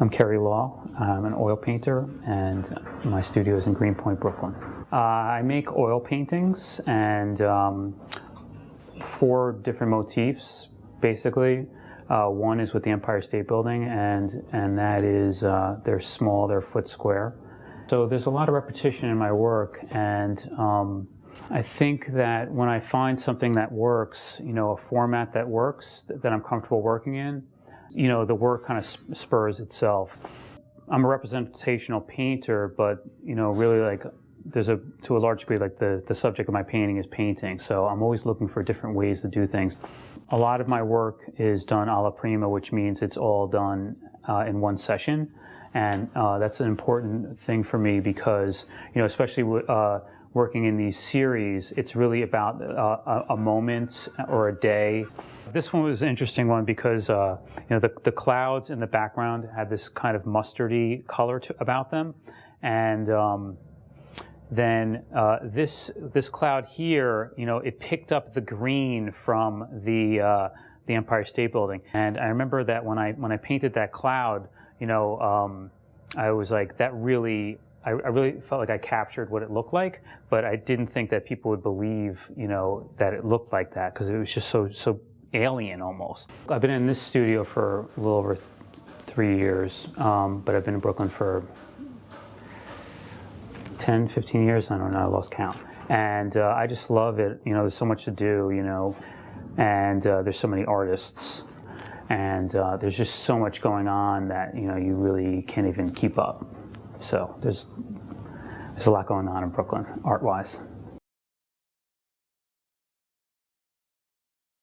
I'm Kerry Law. I'm an oil painter, and my studio is in Greenpoint, Brooklyn. Uh, I make oil paintings and um, four different motifs, basically. Uh, one is with the Empire State Building, and, and that is, uh, they're small, they're foot square. So there's a lot of repetition in my work, and um, I think that when I find something that works, you know, a format that works, that I'm comfortable working in, you know, the work kind of spurs itself. I'm a representational painter, but, you know, really like there's a, to a large degree, like the, the subject of my painting is painting. So I'm always looking for different ways to do things. A lot of my work is done alla prima, which means it's all done uh, in one session. And uh, that's an important thing for me because, you know, especially uh, working in these series, it's really about uh, a, a, moment or a day. This one was an interesting one because uh, you know the, the clouds in the background had this kind of mustardy color to, about them, and um, then uh, this this cloud here, you know, it picked up the green from the uh, the Empire State Building, and I remember that when I when I painted that cloud, you know, um, I was like that really I, I, really felt like I captured what it looked like, but I didn't think that people would believe, you know, that it looked like that because it was just so so alien almost. I've been in this studio for a little over th three years, um, but I've been in Brooklyn for 10, 15 years. I don't know. I lost count, and uh, I just love it. You know, there's so much to do. You know, and uh, there's so many artists. And uh, there's just so much going on that you know you really can't even keep up. So there's there's a lot going on in Brooklyn, art-wise.